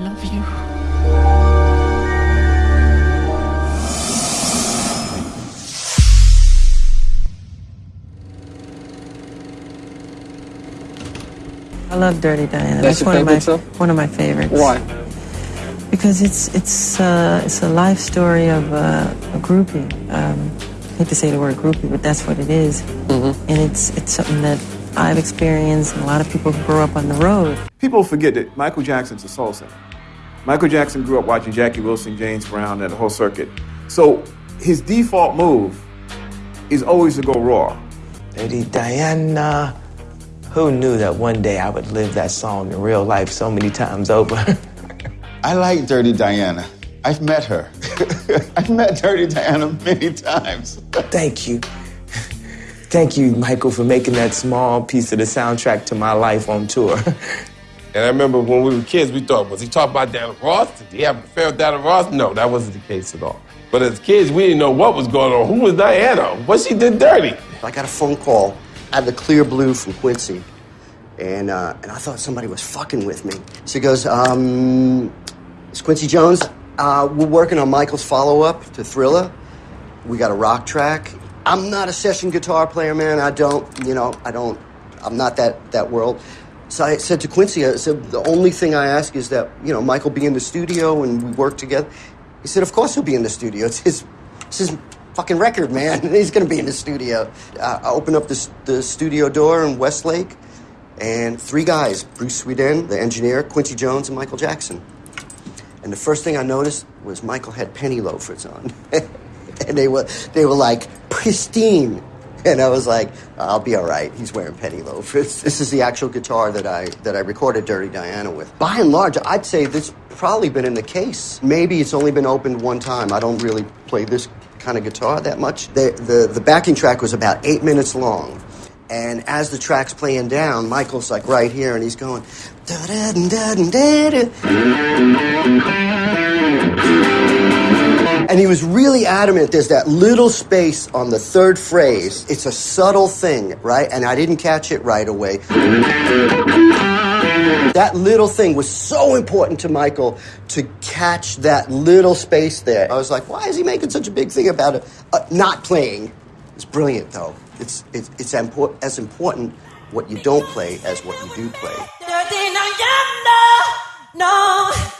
love you. I love Dirty Diana. That's That's, your one of my favorite song? one of my favorites. Why? Because it's it's uh, it's a life story of uh, a groupie. Um, I hate to say the word groupie, but that's what it is. Mm-hmm. And it's it's something that I've experienced, and a lot of people who grew up on the road. People forget that Michael Jackson's a soul singer. Michael Jackson grew up watching Jackie Wilson, James Brown, and the whole circuit. So his default move is always to go raw. Lady Diana. Who knew that one day I would live that song in real life so many times over? I like Dirty Diana. I've met her. I've met Dirty Diana many times. Thank you. Thank you, Michael, for making that small piece of the soundtrack to my life on tour. And I remember when we were kids, we thought, was he talking about Diana Ross? Did he have an affair with Diana Ross? No, that wasn't the case at all. But as kids, we didn't know what was going on. Who was Diana? What she did dirty? I got a phone call out of the clear blue from Quincy, and uh, and I thought somebody was fucking with me. So he goes, um, "It's Quincy Jones. Uh, we're working on Michael's follow-up to Thriller. We got a rock track. I'm not a session guitar player, man. I don't, you know, I don't. I'm not that that world." So I said to Quincy, I said, "The only thing I ask is that you know Michael be in the studio and we work together." He said, "Of course he'll be in the studio. It's his, it's his fucking record, man. He's going to be in the studio. Uh, I opened up the, the studio door in Westlake, and three guys Bruce Swedien, the engineer, Quincy Jones, and Michael Jackson. And the first thing I noticed was Michael had penny loafers on. and they were, they were like pristine. And I was like, I'll be all right. He's wearing penny loafers. This is the actual guitar that I that I recorded Dirty Diana with. By and large, I'd say this probably been in the case. Maybe it's only been opened one time. I don't really play this kind of guitar that much. The the, the backing track was about eight minutes long. And as the track's playing down, Michael's like right here, and he's going. "Da-da-da-da-da-da." And he was really adamant there's that little space on the third phrase. It's a subtle thing, right? And I didn't catch it right away. That little thing was so important to Michael to catch that little space there. I was like, why is he making such a big thing about it? Uh, not playing. It's brilliant, though. It's, it's, it's impor- as important what you don't play as what you do play. Diana, no.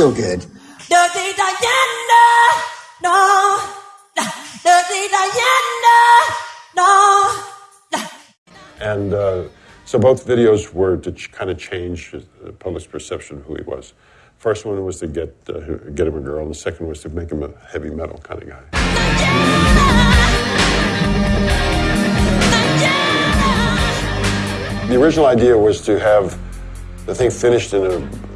Still good. Dirty Diana, no. Dirty Diana, no. And uh, so both videos were to ch- kind of change the public's perception of who he was. First one was to get uh, get him a girl, and the second was to make him a heavy metal kind of guy. The original idea was to have the thing finished in a, a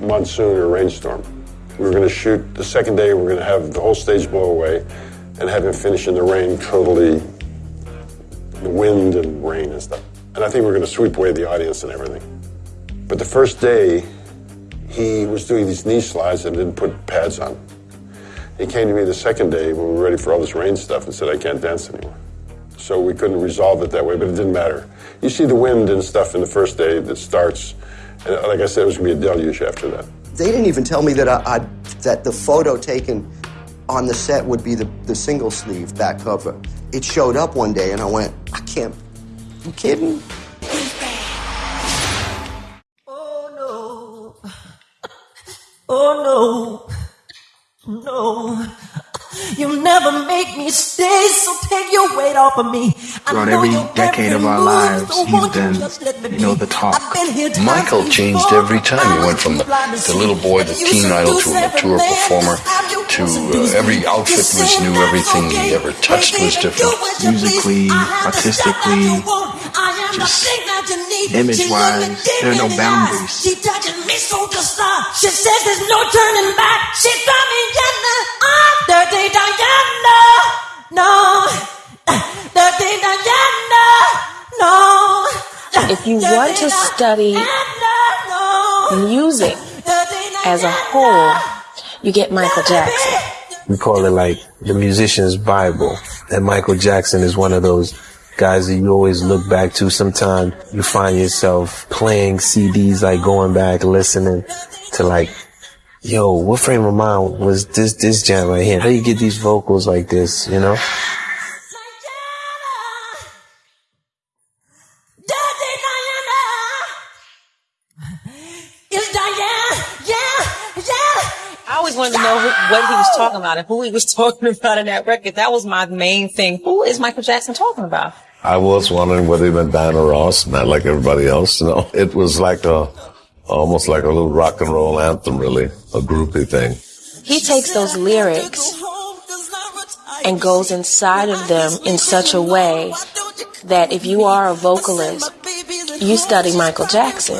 monsoon or rainstorm. We were going to shoot the second day. We were going to have the whole stage blow away, and have him finish in the rain, totally the wind and rain and stuff. And I think we're going to sweep away the audience and everything. But the first day, he was doing these knee slides and didn't put pads on. He came to me the second day when we were ready for all this rain stuff and said, I can't dance anymore. So we couldn't resolve it that way, but it didn't matter. You see the wind and stuff in the first day that starts, and like I said, it was going to be a deluge after that. They didn't even tell me that I, I that the photo taken on the set would be the, the single sleeve back cover. It showed up one day, and I went, I can't. You kidding? Oh no, Oh no! no. You never make me stay, so take your weight off of me. Throughout every decade of our lives, he's been, you know, the talk. I've been here times Michael changed every time. He went from the, the little boy, the teen idol, to a mature performer, to uh, every outfit was new. Everything he ever touched was different. Musically, artistically, just image-wise, there are no boundaries. She touching me so to stop. She says there's no turning back. She If you want to study music as a whole, you get Michael Jackson. we call it like the musician's Bible. And Michael Jackson is one of those guys that you always look back to. Sometimes you find yourself playing CDs, like going back, listening to like, yo, what frame of mind was this, this jam right here? How do you get these vocals like this, you know? I wanted to know who, what he was talking about and who he was talking about in that record. That was my main thing. Who is Michael Jackson talking about? I was wondering whether he meant Diana Ross, not like everybody else. You know, it was like a, almost like a little rock and roll anthem, really, a groupie thing. He takes those lyrics and goes inside of them in such a way that if you are a vocalist, you study Michael Jackson.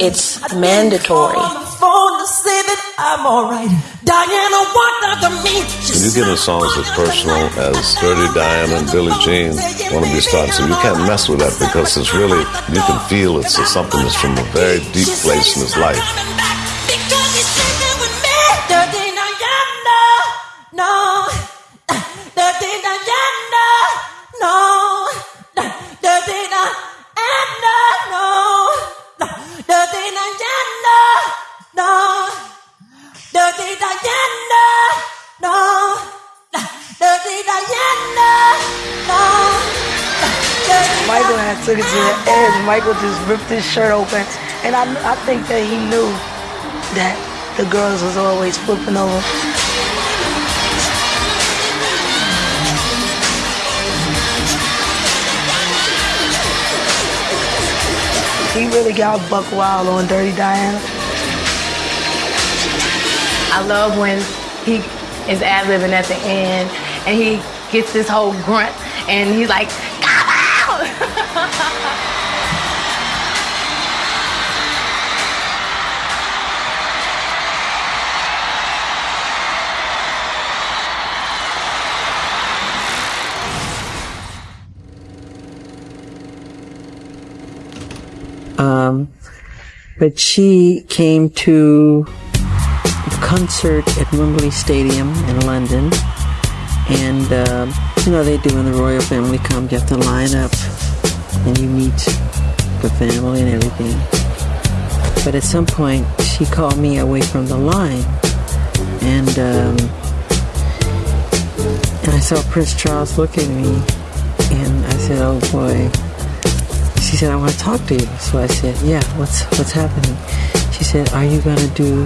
It's mandatory. When you get in songs as personal as Dirty Diana and Billie Jean, Wanna Be Starting, so you can't mess with that because it's really, you can feel it's something that's from a very deep place in his life. Michael just ripped his shirt open, and I, I think that he knew that the girls was always flipping over. He really got buck wild on Dirty Diana. I love when he is ad libbing at the end and he gets this whole grunt and he's like, Um, but she came to a concert at Wembley Stadium in London. And, um, you know, they do when the royal family comes, you have to line up and you meet the family and everything. But at some point, she called me away from the line. And, um, and I saw Prince Charles look at me. And I said, oh boy, she said, I want to talk to you. So I said, yeah, what's, what's happening? She said, are you going to do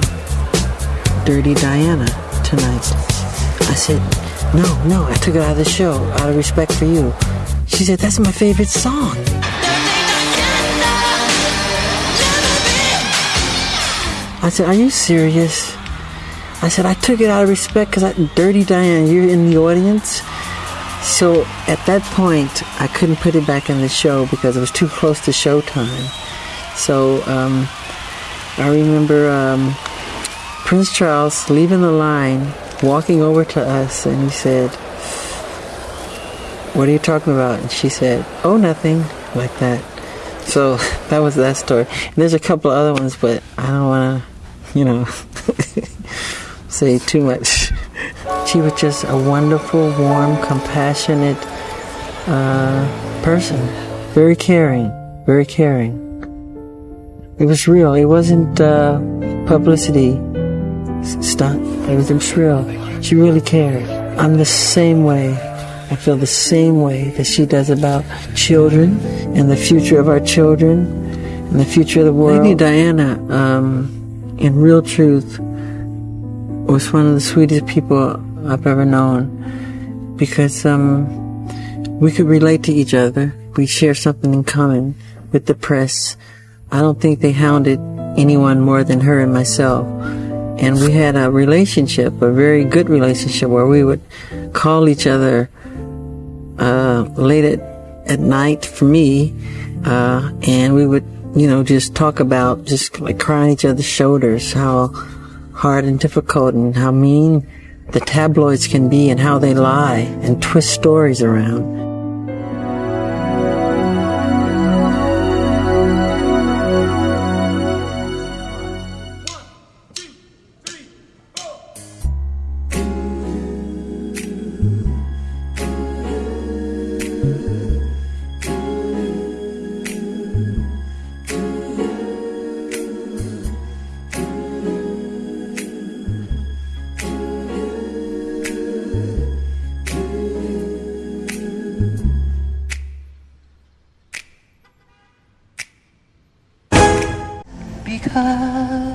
Dirty Diana tonight? I said, no, no, I took it out of the show out of respect for you. She said, that's my favorite song. I said, are you serious? I said, I took it out of respect because Dirty Diana, you're in the audience. So at that point, I couldn't put it back in the show because it was too close to showtime. So um, I remember um, Prince Charles leaving the line, walking over to us, and he said, What are you talking about? And she said, Oh, nothing, like that. So that was that story. And there's a couple of other ones, but I don't want to, you know, say too much. She was just a wonderful, warm, compassionate uh, person. Very caring, very caring. It was real. It wasn't uh, publicity stunt. It was, it was real. She really cared. I'm the same way. I feel the same way that she does about children and the future of our children and the future of the world. Lady Diana, um, in real truth, was one of the sweetest people I've ever known because um, we could relate to each other. We share something in common with the press. I don't think they hounded anyone more than her and myself. And we had a relationship, a very good relationship, where we would call each other uh, late at, at night for me, uh, and we would, you know, just talk about just like crying each other's shoulders, how hard and difficult and how mean the tabloids can be and how they lie and twist stories around. Because